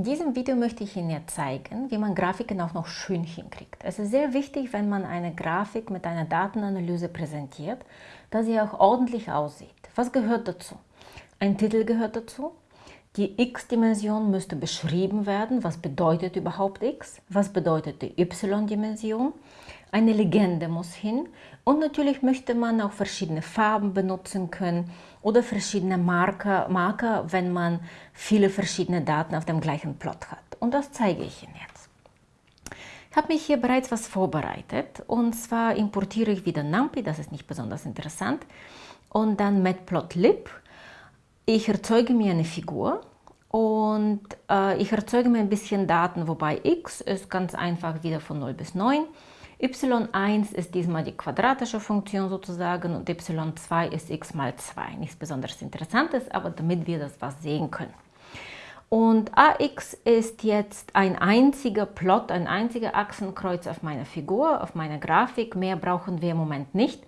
In diesem Video möchte ich Ihnen ja zeigen, wie man Grafiken auch noch schön hinkriegt. Es ist sehr wichtig, wenn man eine Grafik mit einer Datenanalyse präsentiert, dass sie auch ordentlich aussieht. Was gehört dazu? Ein Titel gehört dazu. Die x-Dimension müsste beschrieben werden. Was bedeutet überhaupt x? Was bedeutet die y-Dimension? Eine Legende muss hin. Und natürlich möchte man auch verschiedene Farben benutzen können oder verschiedene Marker, Marker, wenn man viele verschiedene Daten auf dem gleichen Plot hat. Und das zeige ich Ihnen jetzt. Ich habe mich hier bereits was vorbereitet und zwar importiere ich wieder NumPy, das ist nicht besonders interessant, und dann Matplotlib. Ich erzeuge mir eine Figur und äh, ich erzeuge mir ein bisschen Daten, wobei x ist ganz einfach wieder von 0 bis 9 y1 ist diesmal die quadratische Funktion sozusagen und y2 ist x mal 2. Nichts besonders Interessantes, aber damit wir das was sehen können. Und AX ist jetzt ein einziger Plot, ein einziger Achsenkreuz auf meiner Figur, auf meiner Grafik. Mehr brauchen wir im Moment nicht.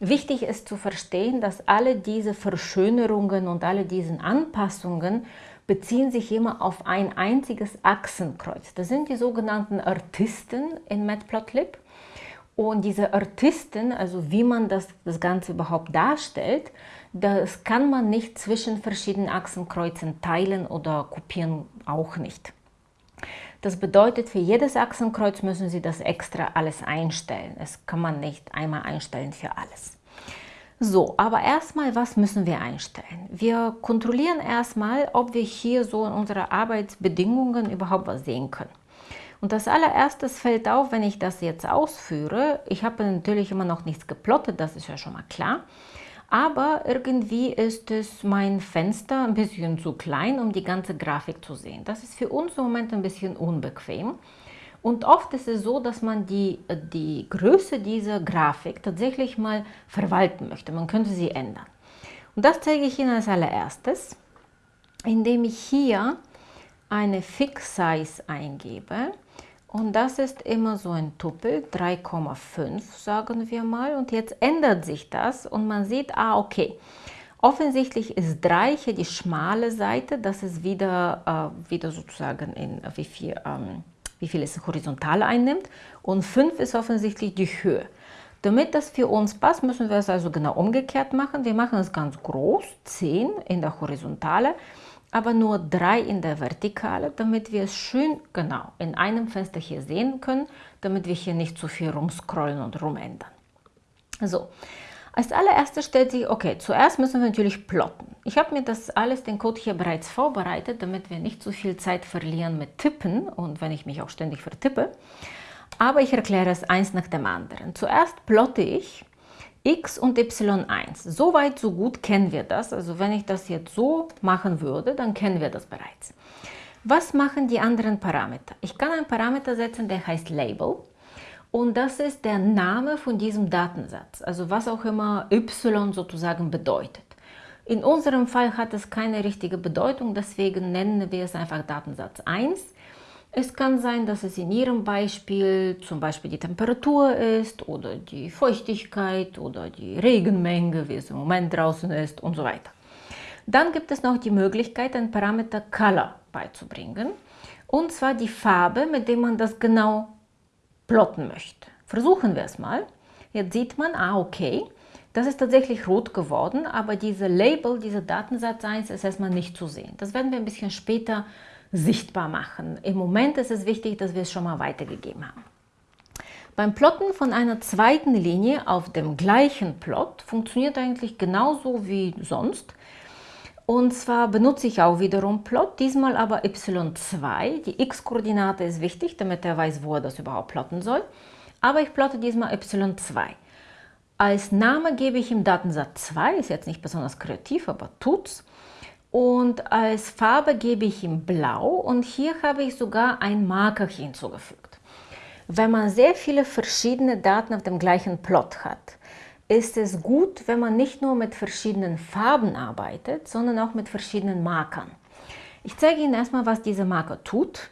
Wichtig ist zu verstehen, dass alle diese Verschönerungen und alle diese Anpassungen beziehen sich immer auf ein einziges Achsenkreuz. Das sind die sogenannten Artisten in Matplotlib. Und diese Artisten, also wie man das, das Ganze überhaupt darstellt, das kann man nicht zwischen verschiedenen Achsenkreuzen teilen oder kopieren auch nicht. Das bedeutet, für jedes Achsenkreuz müssen Sie das extra alles einstellen. Es kann man nicht einmal einstellen für alles. So, aber erstmal, was müssen wir einstellen? Wir kontrollieren erstmal, ob wir hier so in unseren Arbeitsbedingungen überhaupt was sehen können. Und das allererstes fällt auf, wenn ich das jetzt ausführe. Ich habe natürlich immer noch nichts geplottet, das ist ja schon mal klar. Aber irgendwie ist es mein Fenster ein bisschen zu klein, um die ganze Grafik zu sehen. Das ist für uns im Moment ein bisschen unbequem. Und oft ist es so, dass man die, die Größe dieser Grafik tatsächlich mal verwalten möchte. Man könnte sie ändern. Und das zeige ich Ihnen als allererstes, indem ich hier eine Fix Size eingebe. Und das ist immer so ein Tuppel, 3,5 sagen wir mal. Und jetzt ändert sich das und man sieht, ah okay, offensichtlich ist 3 hier die schmale Seite, das ist wieder, äh, wieder sozusagen in wie viel, ähm, wie viel es horizontal einnimmt. Und 5 ist offensichtlich die Höhe. Damit das für uns passt, müssen wir es also genau umgekehrt machen. Wir machen es ganz groß, 10 in der Horizontale aber nur drei in der Vertikale, damit wir es schön genau in einem Fenster hier sehen können, damit wir hier nicht zu viel rumscrollen und rumändern. So, als allererstes stellt sich, okay, zuerst müssen wir natürlich plotten. Ich habe mir das alles, den Code hier bereits vorbereitet, damit wir nicht zu viel Zeit verlieren mit Tippen und wenn ich mich auch ständig vertippe. Aber ich erkläre es eins nach dem anderen. Zuerst plotte ich x und y1. So weit, so gut kennen wir das. Also wenn ich das jetzt so machen würde, dann kennen wir das bereits. Was machen die anderen Parameter? Ich kann einen Parameter setzen, der heißt Label. Und das ist der Name von diesem Datensatz, also was auch immer y sozusagen bedeutet. In unserem Fall hat es keine richtige Bedeutung, deswegen nennen wir es einfach Datensatz 1. Es kann sein, dass es in Ihrem Beispiel zum Beispiel die Temperatur ist oder die Feuchtigkeit oder die Regenmenge, wie es im Moment draußen ist und so weiter. Dann gibt es noch die Möglichkeit, einen Parameter Color beizubringen. Und zwar die Farbe, mit der man das genau plotten möchte. Versuchen wir es mal. Jetzt sieht man, ah okay, das ist tatsächlich rot geworden, aber diese Label, dieser Datensatz 1 ist erstmal nicht zu sehen. Das werden wir ein bisschen später sichtbar machen. Im Moment ist es wichtig, dass wir es schon mal weitergegeben haben. Beim Plotten von einer zweiten Linie auf dem gleichen Plot funktioniert eigentlich genauso wie sonst. Und zwar benutze ich auch wiederum Plot, diesmal aber y2. Die x-Koordinate ist wichtig, damit er weiß, wo er das überhaupt plotten soll. Aber ich plotte diesmal y2. Als Name gebe ich ihm Datensatz 2, ist jetzt nicht besonders kreativ, aber tut's. Und als Farbe gebe ich ihm Blau und hier habe ich sogar ein Marker hinzugefügt. Wenn man sehr viele verschiedene Daten auf dem gleichen Plot hat, ist es gut, wenn man nicht nur mit verschiedenen Farben arbeitet, sondern auch mit verschiedenen Markern. Ich zeige Ihnen erstmal, was dieser Marker tut.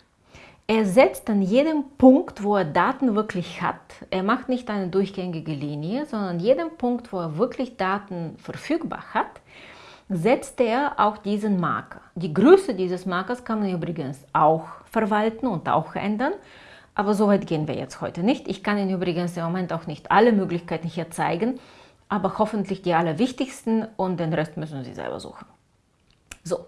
Er setzt an jedem Punkt, wo er Daten wirklich hat, er macht nicht eine durchgängige Linie, sondern an jedem Punkt, wo er wirklich Daten verfügbar hat, setzt er auch diesen Marker. Die Größe dieses Markers kann man übrigens auch verwalten und auch ändern, aber so weit gehen wir jetzt heute nicht. Ich kann Ihnen übrigens im Moment auch nicht alle Möglichkeiten hier zeigen, aber hoffentlich die allerwichtigsten und den Rest müssen Sie selber suchen. So,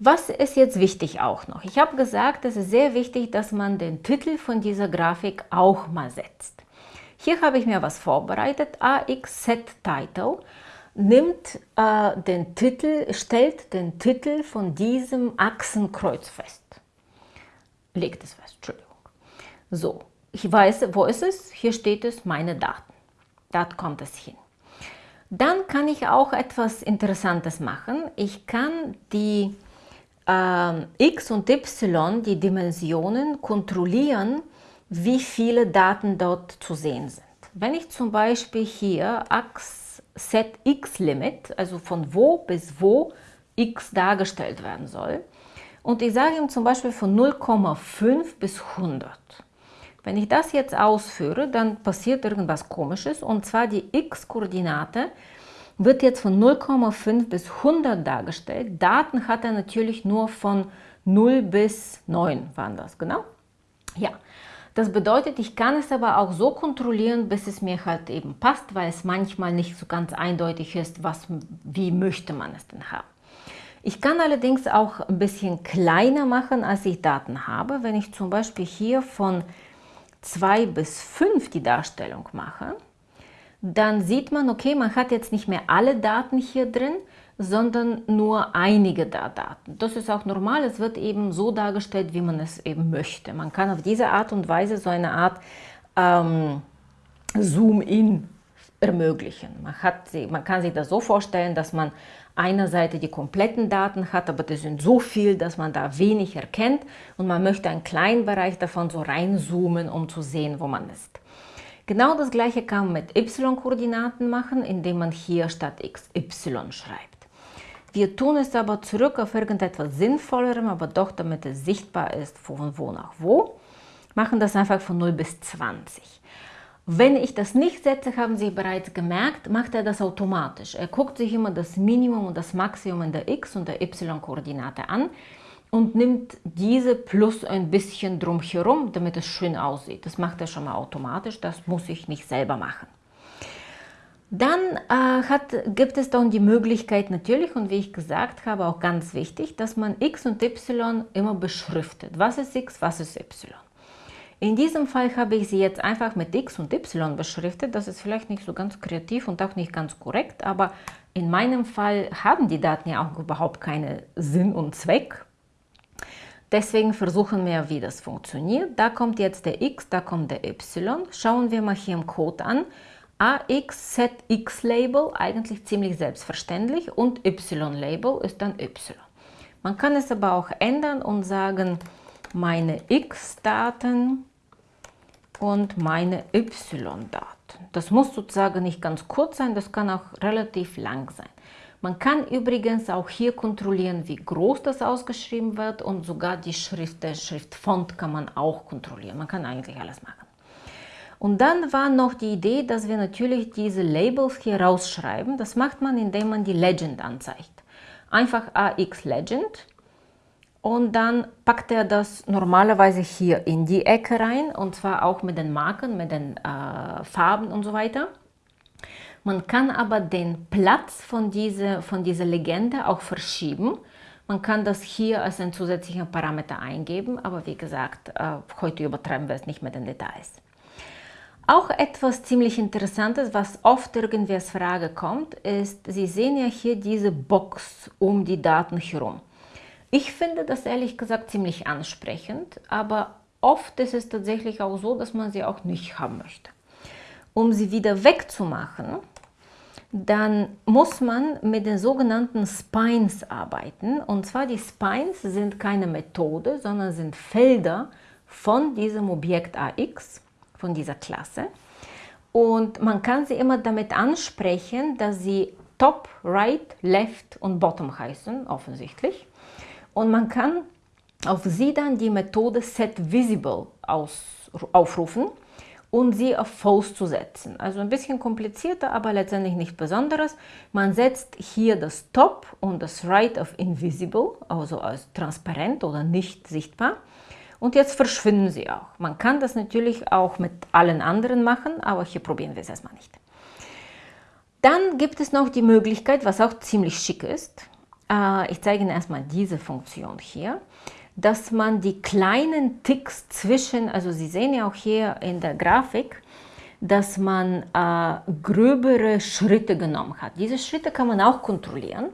was ist jetzt wichtig auch noch? Ich habe gesagt, es ist sehr wichtig, dass man den Titel von dieser Grafik auch mal setzt. Hier habe ich mir was vorbereitet, AX Set Title nimmt äh, den Titel, stellt den Titel von diesem Achsenkreuz fest. Legt es fest, Entschuldigung. So, ich weiß, wo ist es? Hier steht es, meine Daten. Da kommt es hin. Dann kann ich auch etwas Interessantes machen. Ich kann die äh, x und y, die Dimensionen, kontrollieren, wie viele Daten dort zu sehen sind. Wenn ich zum Beispiel hier Achse Set x Limit, also von wo bis wo x dargestellt werden soll. Und ich sage ihm zum Beispiel von 0,5 bis 100. Wenn ich das jetzt ausführe, dann passiert irgendwas komisches und zwar die x-Koordinate wird jetzt von 0,5 bis 100 dargestellt. Daten hat er natürlich nur von 0 bis 9 waren das, genau? Ja, das bedeutet, ich kann es aber auch so kontrollieren, bis es mir halt eben passt, weil es manchmal nicht so ganz eindeutig ist, was, wie möchte man es denn haben. Ich kann allerdings auch ein bisschen kleiner machen, als ich Daten habe. Wenn ich zum Beispiel hier von 2 bis 5 die Darstellung mache, dann sieht man, okay, man hat jetzt nicht mehr alle Daten hier drin, sondern nur einige der Daten. Das ist auch normal, es wird eben so dargestellt, wie man es eben möchte. Man kann auf diese Art und Weise so eine Art ähm, Zoom-In ermöglichen. Man, hat sie, man kann sich das so vorstellen, dass man einer Seite die kompletten Daten hat, aber das sind so viel, dass man da wenig erkennt und man möchte einen kleinen Bereich davon so reinzoomen, um zu sehen, wo man ist. Genau das gleiche kann man mit y-Koordinaten machen, indem man hier statt x y schreibt. Wir tun es aber zurück auf irgendetwas Sinnvollerem, aber doch damit es sichtbar ist, von wo nach wo. Machen das einfach von 0 bis 20. Wenn ich das nicht setze, haben Sie bereits gemerkt, macht er das automatisch. Er guckt sich immer das Minimum und das Maximum in der x- und der y-Koordinate an und nimmt diese plus ein bisschen drumherum, damit es schön aussieht. Das macht er schon mal automatisch, das muss ich nicht selber machen. Dann äh, hat, gibt es dann die Möglichkeit natürlich, und wie ich gesagt habe, auch ganz wichtig, dass man x und y immer beschriftet. Was ist x, was ist y? In diesem Fall habe ich sie jetzt einfach mit x und y beschriftet. Das ist vielleicht nicht so ganz kreativ und auch nicht ganz korrekt, aber in meinem Fall haben die Daten ja auch überhaupt keinen Sinn und Zweck. Deswegen versuchen wir, wie das funktioniert. Da kommt jetzt der x, da kommt der y. Schauen wir mal hier im Code an. AX ZX Label eigentlich ziemlich selbstverständlich und Y Label ist dann Y. Man kann es aber auch ändern und sagen, meine X-Daten und meine Y-Daten. Das muss sozusagen nicht ganz kurz sein, das kann auch relativ lang sein. Man kann übrigens auch hier kontrollieren, wie groß das ausgeschrieben wird und sogar die Schrift, der Schriftfont kann man auch kontrollieren. Man kann eigentlich alles machen. Und dann war noch die Idee, dass wir natürlich diese Labels hier rausschreiben. Das macht man, indem man die Legend anzeigt. Einfach AX Legend und dann packt er das normalerweise hier in die Ecke rein und zwar auch mit den Marken, mit den äh, Farben und so weiter. Man kann aber den Platz von dieser, von dieser Legende auch verschieben. Man kann das hier als einen zusätzlichen Parameter eingeben, aber wie gesagt, äh, heute übertreiben wir es nicht mit den Details. Auch etwas ziemlich Interessantes, was oft irgendwie als Frage kommt, ist, Sie sehen ja hier diese Box um die Daten herum. Ich finde das ehrlich gesagt ziemlich ansprechend, aber oft ist es tatsächlich auch so, dass man sie auch nicht haben möchte. Um sie wieder wegzumachen, dann muss man mit den sogenannten Spines arbeiten. Und zwar die Spines sind keine Methode, sondern sind Felder von diesem Objekt AX von dieser Klasse. Und man kann sie immer damit ansprechen, dass sie Top, Right, Left und Bottom heißen, offensichtlich. Und man kann auf sie dann die Methode SetVisible aufrufen. Und sie auf False zu setzen. Also ein bisschen komplizierter, aber letztendlich nicht Besonderes. Man setzt hier das Top und das Right auf Invisible, also als transparent oder nicht sichtbar. Und jetzt verschwinden sie auch. Man kann das natürlich auch mit allen anderen machen, aber hier probieren wir es erstmal nicht. Dann gibt es noch die Möglichkeit, was auch ziemlich schick ist. Äh, ich zeige Ihnen erstmal diese Funktion hier dass man die kleinen Ticks zwischen, also Sie sehen ja auch hier in der Grafik, dass man äh, gröbere Schritte genommen hat. Diese Schritte kann man auch kontrollieren.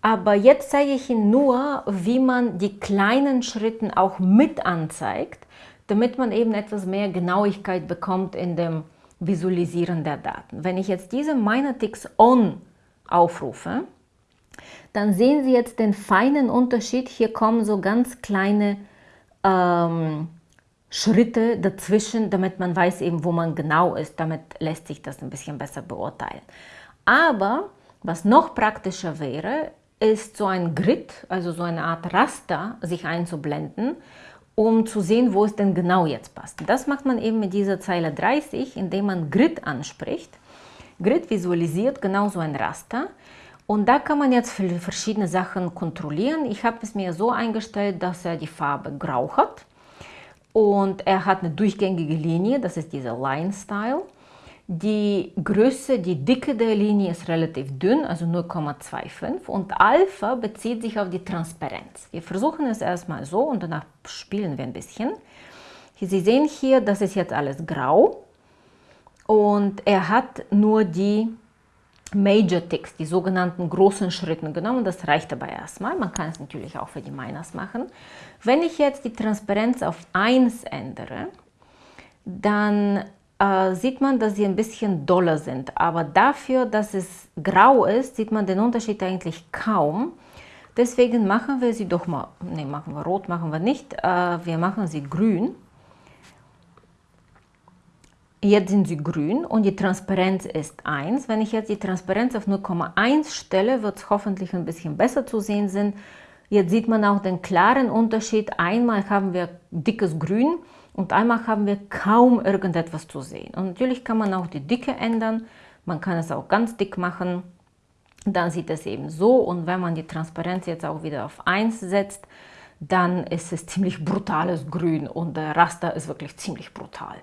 Aber jetzt zeige ich Ihnen nur, wie man die kleinen Schritte auch mit anzeigt, damit man eben etwas mehr Genauigkeit bekommt in dem Visualisieren der Daten. Wenn ich jetzt diese Ticks On aufrufe, dann sehen Sie jetzt den feinen Unterschied. Hier kommen so ganz kleine ähm, Schritte dazwischen, damit man weiß eben, wo man genau ist. Damit lässt sich das ein bisschen besser beurteilen. Aber was noch praktischer wäre, ist so ein Grid, also so eine Art Raster, sich einzublenden, um zu sehen, wo es denn genau jetzt passt. Das macht man eben mit dieser Zeile 30, indem man Grid anspricht. Grid visualisiert genau so ein Raster. Und da kann man jetzt verschiedene Sachen kontrollieren. Ich habe es mir so eingestellt, dass er die Farbe grau hat. Und er hat eine durchgängige Linie, das ist dieser Line Style. Die Größe, die Dicke der Linie ist relativ dünn, also 0,25 und Alpha bezieht sich auf die Transparenz. Wir versuchen es erstmal so und danach spielen wir ein bisschen. Sie sehen hier, das ist jetzt alles grau und er hat nur die Major Ticks, die sogenannten großen Schritten genommen. Das reicht aber erstmal. Man kann es natürlich auch für die Miners machen. Wenn ich jetzt die Transparenz auf 1 ändere, dann äh, sieht man, dass sie ein bisschen doller sind. Aber dafür, dass es grau ist, sieht man den Unterschied eigentlich kaum. Deswegen machen wir sie doch mal, ne, machen wir rot, machen wir nicht, äh, wir machen sie grün. Jetzt sind sie grün und die Transparenz ist 1. Wenn ich jetzt die Transparenz auf 0,1 stelle, wird es hoffentlich ein bisschen besser zu sehen sein. Jetzt sieht man auch den klaren Unterschied. Einmal haben wir dickes Grün und einmal haben wir kaum irgendetwas zu sehen. Und natürlich kann man auch die Dicke ändern. Man kann es auch ganz dick machen. Dann sieht es eben so. Und wenn man die Transparenz jetzt auch wieder auf 1 setzt, dann ist es ziemlich brutales Grün und der Raster ist wirklich ziemlich brutal.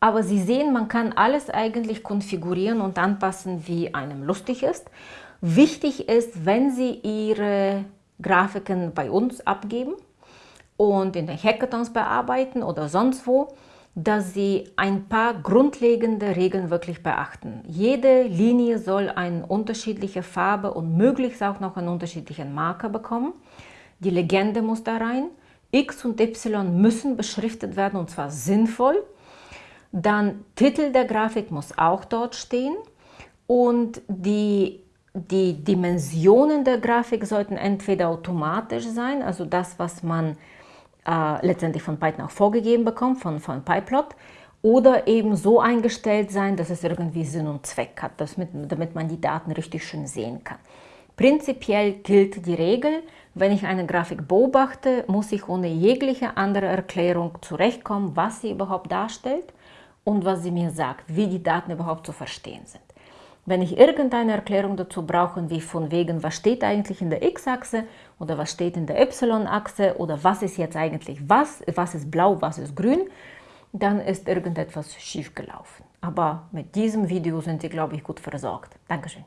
Aber Sie sehen, man kann alles eigentlich konfigurieren und anpassen, wie einem lustig ist. Wichtig ist, wenn Sie Ihre Grafiken bei uns abgeben und in den Hackathons bearbeiten oder sonst wo, dass Sie ein paar grundlegende Regeln wirklich beachten. Jede Linie soll eine unterschiedliche Farbe und möglichst auch noch einen unterschiedlichen Marker bekommen. Die Legende muss da rein. X und Y müssen beschriftet werden und zwar sinnvoll. Dann Titel der Grafik muss auch dort stehen und die, die Dimensionen der Grafik sollten entweder automatisch sein, also das, was man äh, letztendlich von Python auch vorgegeben bekommt, von, von PyPlot, oder eben so eingestellt sein, dass es irgendwie Sinn und Zweck hat, damit, damit man die Daten richtig schön sehen kann. Prinzipiell gilt die Regel, wenn ich eine Grafik beobachte, muss ich ohne jegliche andere Erklärung zurechtkommen, was sie überhaupt darstellt und was sie mir sagt, wie die Daten überhaupt zu verstehen sind. Wenn ich irgendeine Erklärung dazu brauche, wie von wegen, was steht eigentlich in der x-Achse oder was steht in der y-Achse oder was ist jetzt eigentlich was, was ist blau, was ist grün, dann ist irgendetwas schief gelaufen. Aber mit diesem Video sind Sie, glaube ich, gut versorgt. Dankeschön.